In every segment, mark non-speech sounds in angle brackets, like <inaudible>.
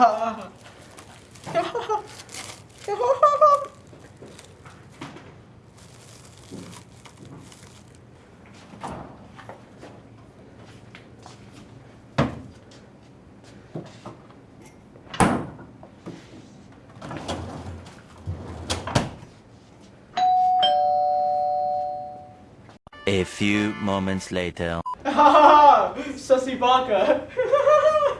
Ha ha ha ha ha A few moments later. <laughs> Sussy baka. <laughs>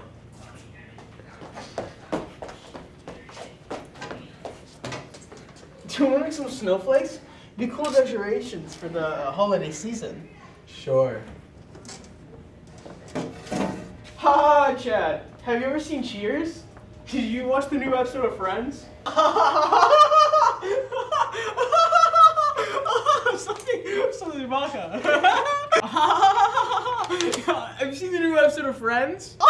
Do you want to make some snowflakes? Be cool decorations for the holiday season. Sure. Ha, Chad. Have you ever seen Cheers? Did you watch the new episode of Friends? <laughs> something, something baka. Have you seen the new episode of Friends? <laughs>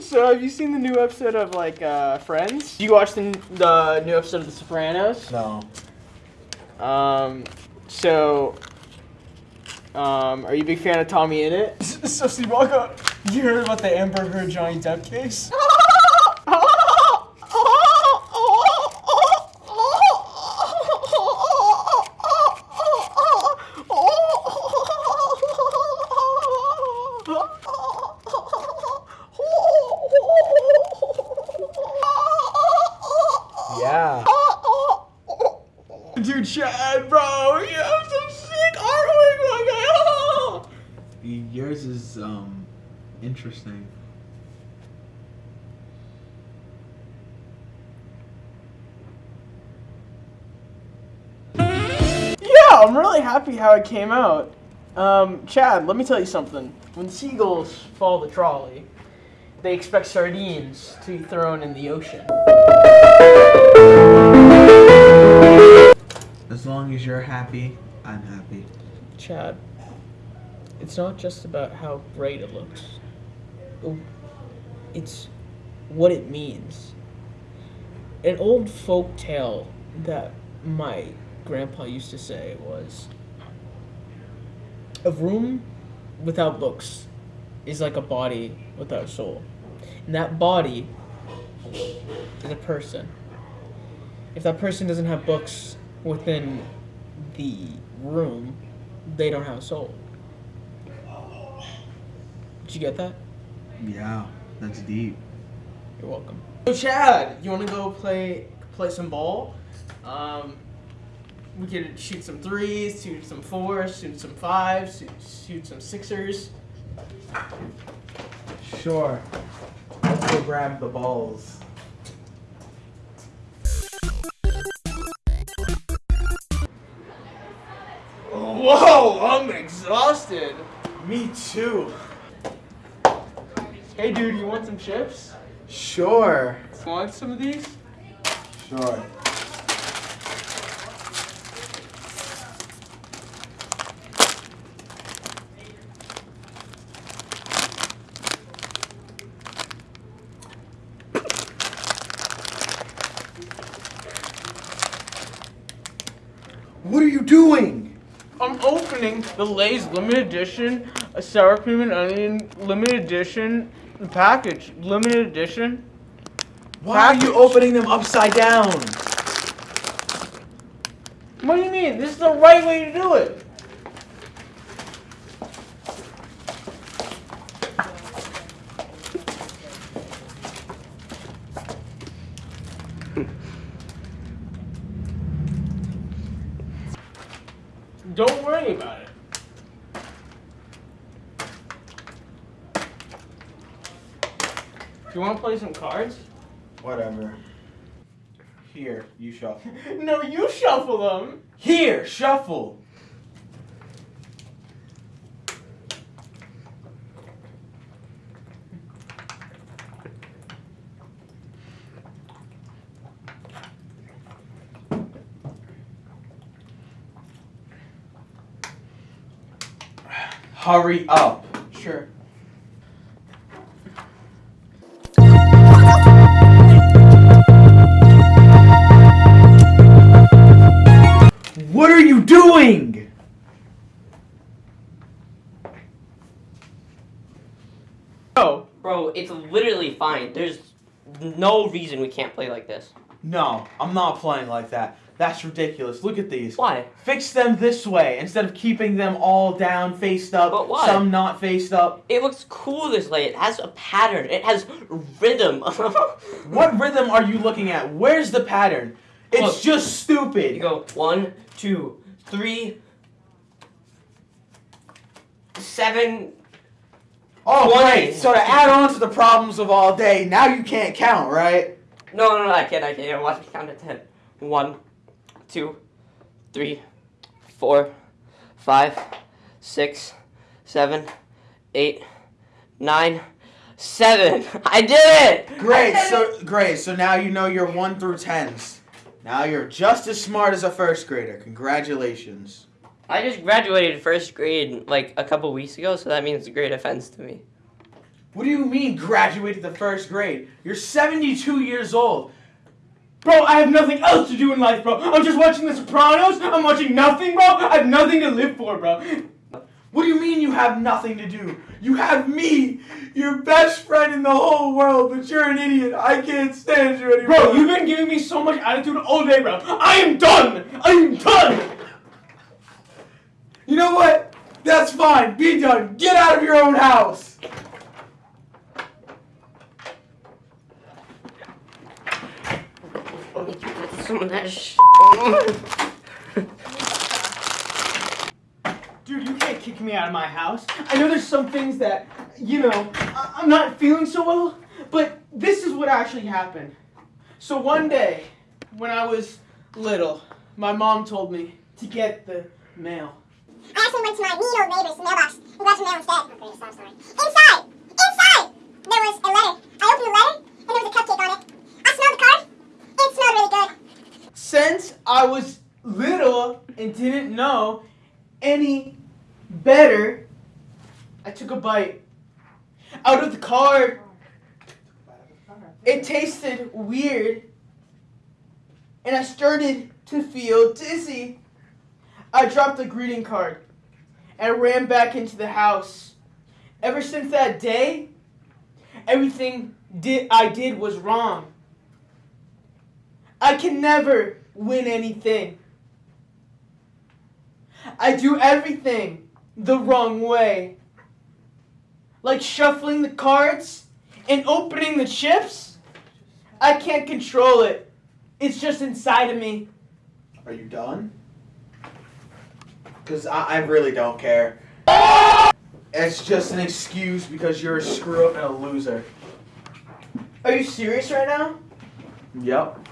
So have you seen the new episode of like uh, Friends? You watched the, the new episode of The Sopranos? No. Um, so, um, are you a big fan of TommyInnit? <laughs> So, Sibaka, you heard about the Amber Heard Johnny Depp case? <laughs> Yeah. Dude, Chad, bro, you have some sick artwork, Yours is, um, interesting. Yeah, I'm really happy how it came out. Um, Chad, let me tell you something. When seagulls follow the trolley, they expect sardines to be thrown in the ocean. As long as you're happy, I'm happy. Chad, it's not just about how great it looks. Oh, It's what it means. An old folk tale that my grandpa used to say was a room without books is like a body without a soul. And that body is a person. If that person doesn't have books within the room, they don't have a soul. Did you get that? Yeah, that's deep. You're welcome. So Chad, you want to go play play some ball? Um, we could shoot some threes, shoot some fours, shoot some fives, shoot, shoot some sixers. Sure. Let's go grab the balls. I'm exhausted. Me too. Hey, dude, you want some chips? Sure. Want some of these? Sure. What are you doing? I'm opening the Lay's limited edition, a sour cream and onion limited edition package. Limited edition. Why are you opening them upside down? What do you mean? This is the right way to do it. Don't worry about it. Do you want to play some cards? Whatever. Here, you shuffle. <laughs> No, you shuffle them. Here, shuffle. Hurry up. Sure. What are you doing? Oh, Bro, it's literally fine. There's no reason we can't play like this. No, I'm not playing like that. That's ridiculous. Look at these. Why? Fix them this way instead of keeping them all down, faced up, But why? some not faced up. It looks cool this way. It has a pattern. It has rhythm. <laughs> What rhythm are you looking at? Where's the pattern? It's Look. just stupid. You go one, two, three, seven. oh, great. So to add on to the problems of all day, now you can't count, right? No, no, no, I can't. I can't. Watch me count to ten. One, two, three, four, five, six, seven, eight, nine, seven. <laughs> I did it. Great. Did So it! great. So now you know your one through tens. Now you're just as smart as a first grader. Congratulations. I just graduated first grade like a couple weeks ago, so that means a great offense to me. What do you mean graduated the first grade? You're 72 years old. Bro, I have nothing else to do in life, bro. I'm just watching The Sopranos. I'm watching nothing, bro. I have nothing to live for, bro. What do you mean you have nothing to do? You have me, your best friend in the whole world, but you're an idiot. I can't stand you anymore. bro, you've been giving me so much attitude all day, bro. I am done. I am done. You know what? That's fine. Be done. Get out of your own house. Let me put some of that sh- Dude, you can't kick me out of my house. I know there's some things that, you know, I- I'm not feeling so well, but this is what actually happened. So one day, when I was little, my mom told me to get the mail. I actually went to my mean old neighbor's mailbox and grabbed some mail instead. Okay, stop story. Inside! Inside! There was a letter. I opened the letter and there was a cupcake on it. I smelled the card. It smelled really good. Since I was little and didn't know any better, I took a bite. Out of the card, it tasted weird, and I started to feel dizzy. I dropped the greeting card and ran back into the house. Ever since that day, everything did I did was wrong. I can never win anything. I do everything the wrong way. Like shuffling the cards and opening the chips. I can't control it. It's just inside of me. Are you done? Because I, I really don't care. It's just an excuse because you're a screw up and a loser. Are you serious right now? Yep.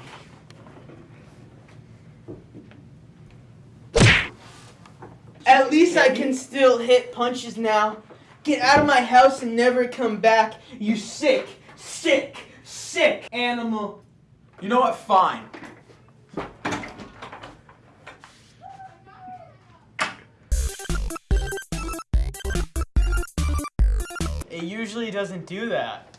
At least I can still hit punches now. Get out of my house and never come back, you sick, sick, sick animal. You know what? Fine. It usually doesn't do that.